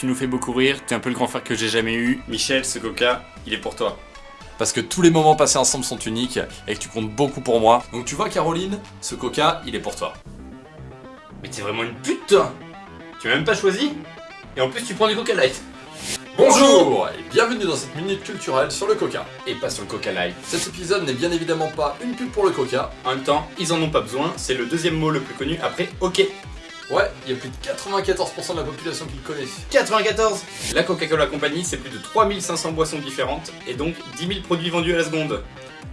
tu nous fais beaucoup rire, t'es un peu le grand frère que j'ai jamais eu. Michel, ce coca, il est pour toi. Parce que tous les moments passés ensemble sont uniques et que tu comptes beaucoup pour moi. Donc tu vois Caroline, ce coca, il est pour toi. Mais t'es vraiment une pute toi Tu m'as même pas choisi Et en plus tu prends du coca light Bonjour et bienvenue dans cette minute culturelle sur le coca. Et pas sur le coca light. Cet épisode n'est bien évidemment pas une pub pour le coca. En même temps, ils en ont pas besoin, c'est le deuxième mot le plus connu après ok. Ouais, il y a plus de 94% de la population qui le connaît. 94 La Coca-Cola Company, c'est plus de 3500 boissons différentes et donc 10 000 produits vendus à la seconde.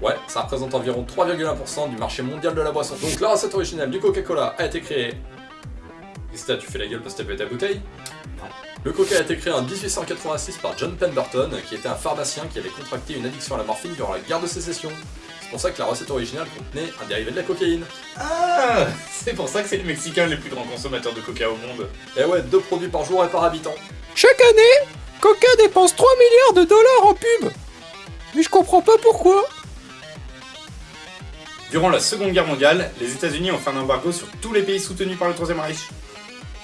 Ouais, ça représente environ 3,1% du marché mondial de la boisson. Donc la recette originale du Coca-Cola a été créée... Qu'est-ce que tu fais la gueule parce que t'as ta bouteille? Non. Le Coca a été créé en 1886 par John Pemberton, qui était un pharmacien qui avait contracté une addiction à la morphine durant la guerre de sécession. C'est pour ça que la recette originale contenait un dérivé de la cocaïne. Ah C'est pour ça que c'est les Mexicains les plus grands consommateurs de coca au monde. Et ouais, deux produits par jour et par habitant. Chaque année, Coca dépense 3 milliards de dollars en pub. Mais je comprends pas pourquoi. Durant la Seconde Guerre mondiale, les États-Unis ont fait un embargo sur tous les pays soutenus par le Troisième Reich.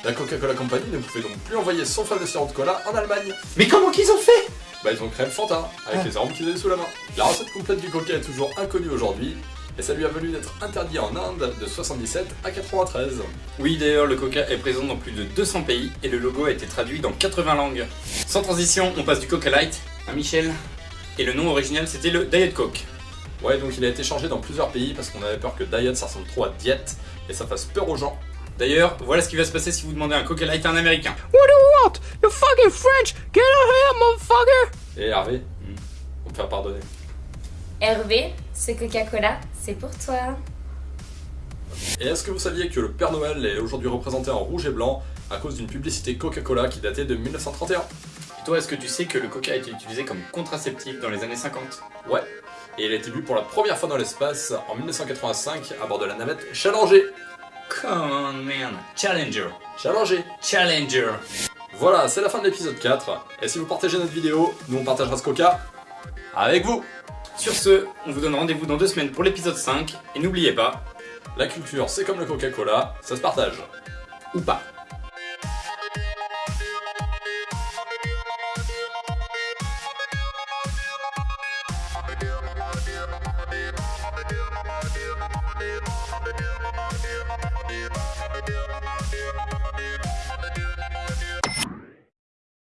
La Coca-Cola Company ne pouvait donc plus envoyer son fameux sirop de cola en Allemagne. Mais comment qu'ils ont fait? Bah ils ont créé le Fanta, avec Ah. les arômes qu'ils avaient sous la main. La recette complète du Coca est toujours inconnue aujourd'hui, et ça lui a valu d'être interdit en Inde de 77 à 93. Oui, d'ailleurs, le coca est présent dans plus de 200 pays et le logo a été traduit dans 80 langues. Sans transition, on passe du Coca Light à Michel. Et le nom original, c'était le Diet Coke. Ouais, donc il a été changé dans plusieurs pays parce qu'on avait peur que diet ça ressemble trop à diète et ça fasse peur aux gens. D'ailleurs, voilà ce qui va se passer si vous demandez un Coca Light à un Américain. What do you want? You fucking French! Get out here, motherfucker! Et Hervé, on me faire pardonner. Hervé, ce Coca-Cola, c'est pour toi. Et est-ce que vous saviez que le Père Noël est aujourd'hui représenté en rouge et blanc à cause d'une publicité Coca-Cola qui datait de 1931 Et toi, est-ce que tu sais que le coca a été utilisé comme contraceptif dans les années 50 Ouais. Et il a été vu pour la première fois dans l'espace en 1985 à bord de la navette Challenger. Come on, man. Challenger. Challenger Challenger. Voilà, c'est la fin de l'épisode 4. Et si vous partagez notre vidéo, nous on partagera ce coca avec vous Sur ce, on vous donne rendez-vous dans deux semaines pour l'épisode 5. Et n'oubliez pas... La culture, c'est comme le Coca-Cola, ça se partage. Ou pas.